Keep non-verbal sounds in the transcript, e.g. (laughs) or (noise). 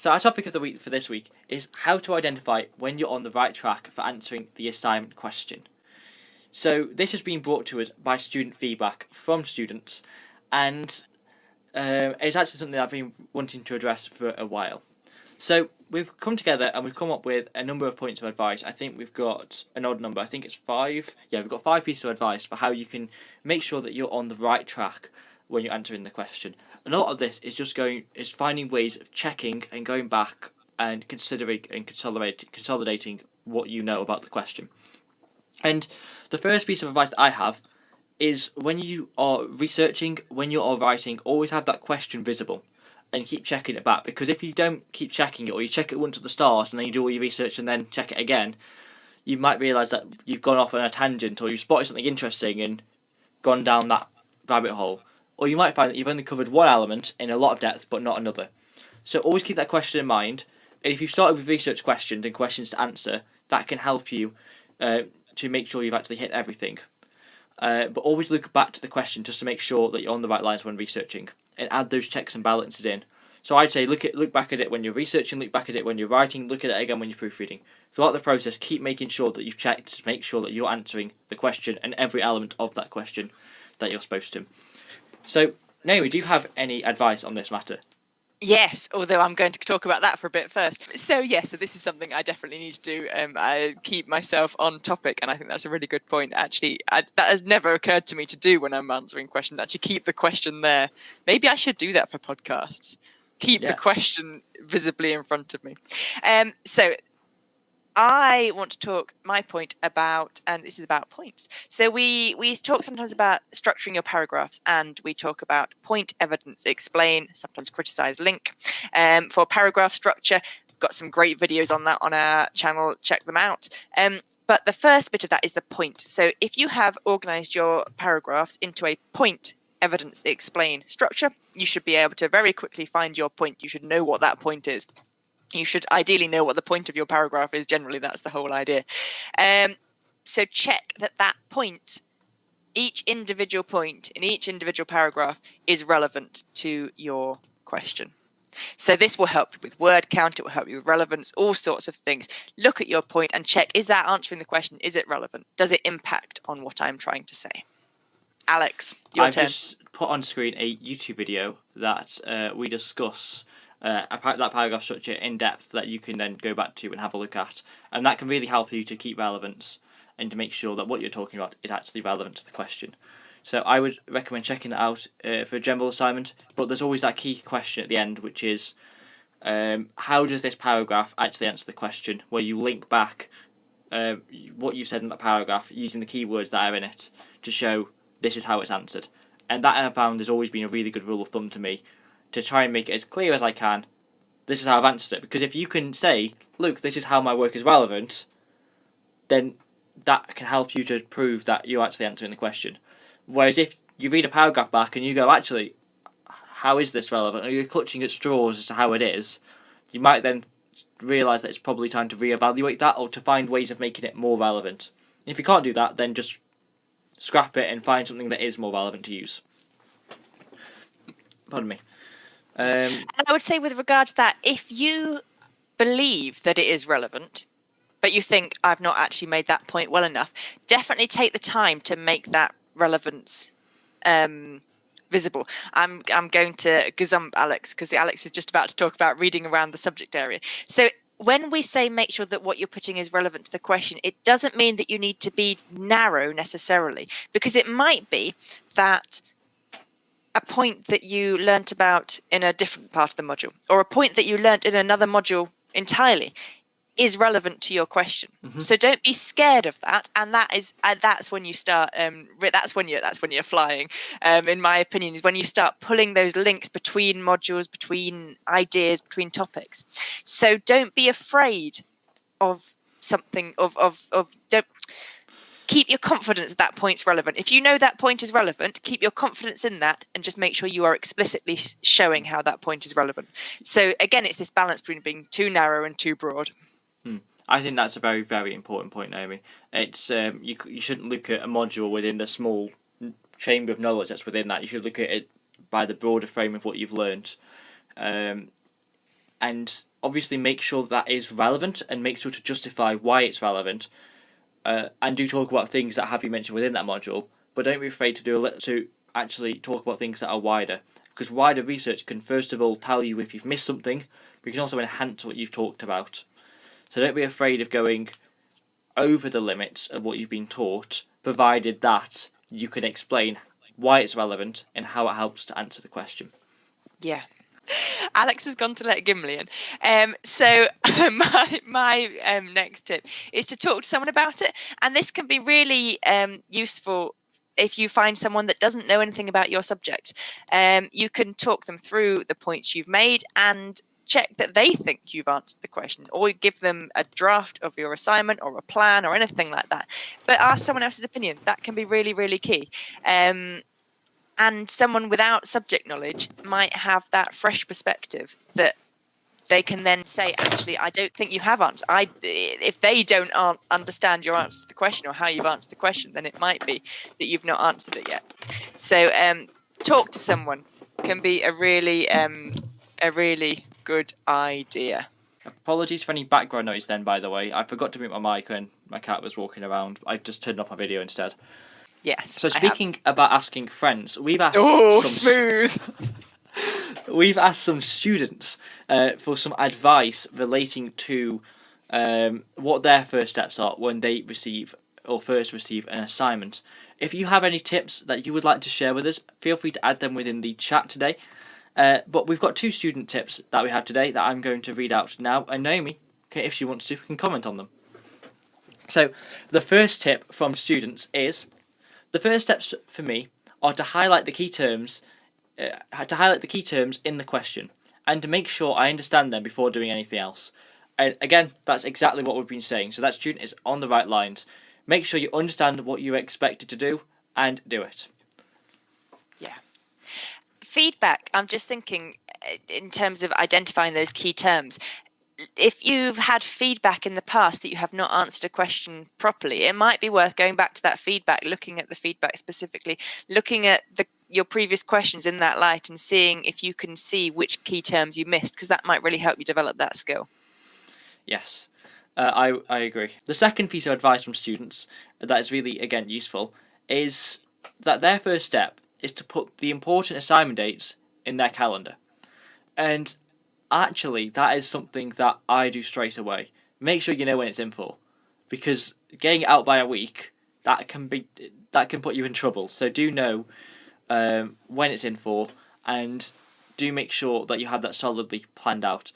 So our topic of the week for this week is how to identify when you're on the right track for answering the assignment question. So this has been brought to us by student feedback from students, and uh, it's actually something I've been wanting to address for a while. So we've come together and we've come up with a number of points of advice. I think we've got an odd number. I think it's five. Yeah, we've got five pieces of advice for how you can make sure that you're on the right track when you're answering the question. And a lot of this is just going is finding ways of checking and going back and considering and consolidating consolidating what you know about the question. And the first piece of advice that I have is when you are researching, when you are writing, always have that question visible and keep checking it back because if you don't keep checking it or you check it once at the start and then you do all your research and then check it again, you might realise that you've gone off on a tangent or you've spotted something interesting and gone down that rabbit hole. Or you might find that you've only covered one element in a lot of depth but not another. So always keep that question in mind. And if you've started with research questions and questions to answer, that can help you uh, to make sure you've actually hit everything. Uh, but always look back to the question just to make sure that you're on the right lines when researching and add those checks and balances in. So I'd say look at look back at it when you're researching, look back at it when you're writing, look at it again when you're proofreading. Throughout the process, keep making sure that you've checked to make sure that you're answering the question and every element of that question that you're supposed to. So, Naomi, do you have any advice on this matter? Yes, although I'm going to talk about that for a bit first. So yes, so this is something I definitely need to do. Um, I keep myself on topic, and I think that's a really good point. Actually, I, that has never occurred to me to do when I'm answering questions. Actually, keep the question there. Maybe I should do that for podcasts. Keep yeah. the question visibly in front of me. Um, so I want to talk my point about, and this is about points. So we we talk sometimes about structuring your paragraphs, and we talk about point, evidence, explain, sometimes criticize, link. Um, for paragraph structure, got some great videos on that on our channel. Check them out. Um, but the first bit of that is the point. So if you have organized your paragraphs into a point, evidence, explain structure, you should be able to very quickly find your point. You should know what that point is you should ideally know what the point of your paragraph is. Generally, that's the whole idea. Um, so check that that point, each individual point in each individual paragraph is relevant to your question. So this will help you with word count, it will help you with relevance, all sorts of things. Look at your point and check, is that answering the question? Is it relevant? Does it impact on what I'm trying to say? Alex, your I've turn. just put on screen a YouTube video that uh, we discuss uh, that paragraph structure in depth that you can then go back to and have a look at. And that can really help you to keep relevance and to make sure that what you're talking about is actually relevant to the question. So I would recommend checking that out uh, for a general assignment, but there's always that key question at the end, which is um, how does this paragraph actually answer the question, where you link back uh, what you said in that paragraph using the keywords that are in it to show this is how it's answered. And that I found has always been a really good rule of thumb to me to try and make it as clear as I can. This is how I've answered it. Because if you can say, look, this is how my work is relevant, then that can help you to prove that you're actually answering the question. Whereas if you read a paragraph back and you go, actually, how is this relevant? Or you're clutching at straws as to how it is, you might then realise that it's probably time to reevaluate that or to find ways of making it more relevant. If you can't do that, then just scrap it and find something that is more relevant to use. Pardon me. Um, and I would say, with regard to that, if you believe that it is relevant, but you think I've not actually made that point well enough, definitely take the time to make that relevance um, visible. I'm I'm going to gazump Alex because Alex is just about to talk about reading around the subject area. So when we say make sure that what you're putting is relevant to the question, it doesn't mean that you need to be narrow necessarily, because it might be that a point that you learnt about in a different part of the module or a point that you learnt in another module entirely is relevant to your question. Mm-hmm. so don't be scared of that and that is uh, that's when you start um that's when you're that's when you're flying. Um in my opinion is when you start pulling those links between modules between ideas between topics. So don't be afraid of something of of of don't keep your confidence at that point's relevant. If you know that point is relevant, keep your confidence in that and just make sure you are explicitly showing how that point is relevant. So again, it's this balance between being too narrow and too broad. Hmm. I think that's a very, very important point, Naomi. It's um, you, you shouldn't look at a module within the small chamber of knowledge that's within that. You should look at it by the broader frame of what you've learned. Um, and obviously make sure that is relevant and make sure to justify why it's relevant. Uh, and do talk about things that have been mentioned within that module, but don't be afraid to do to actually talk about things that are wider because wider research can first of all tell you if you've missed something, but can also enhance what you've talked about. So don't be afraid of going over the limits of what you've been taught, provided that you can explain why it's relevant and how it helps to answer the question. Yeah. (laughs) Alex has gone to let Gimli in. Um, so (laughs) my my um, next tip is to talk to someone about it, and this can be really um, useful if you find someone that doesn't know anything about your subject. Um, you can talk them through the points you've made and check that they think you've answered the question or give them a draft of your assignment or a plan or anything like that but ask someone else's opinion that can be really really key um, and someone without subject knowledge might have that fresh perspective that they can then say actually i don't think you have answered i if they don't understand your answer to the question or how you've answered the question then it might be that you've not answered it yet so um, talk to someone can be a really um, a really good idea. Apologies for any background noise then, by the way. I forgot to mute my mic when my cat was walking around. I just turned off my video instead. Yes. So speaking about asking friends, we've asked oh, some smooth. (laughs) we've asked some students uh, for some advice relating to um, what their first steps are when they receive or first receive an assignment. If you have any tips that you would like to share with us, feel free to add them within the chat today. Uh, but we've got two student tips that we have today that I'm going to read out now, and Naomi, if she wants to, can comment on them. So, the first tip from students is the first steps for me are to highlight the key terms, uh, to highlight the key terms in the question, and to make sure I understand them before doing anything else. And again, that's exactly what we've been saying. So that student is on the right lines. Make sure you understand what you're expected to do and do it Yeah. feedback, I'm just thinking uh, in terms of identifying those key terms. If you've had feedback in the past that you have not answered a question properly, it might be worth going back to that feedback, looking at the feedback specifically, looking at the your previous questions in that light and seeing if you can see which key terms you missed because that might really help you develop that skill. Yes, uh, I, I agree. The second piece of advice from students that is really, again, useful is that their first step is to put the important assignment dates in their calendar. And actually, that is something that I do straight away. Make sure you know when it's in for, because getting it out by a week that can be that can put you in trouble. So do know um, when it's in for, and do make sure that you have that solidly planned out.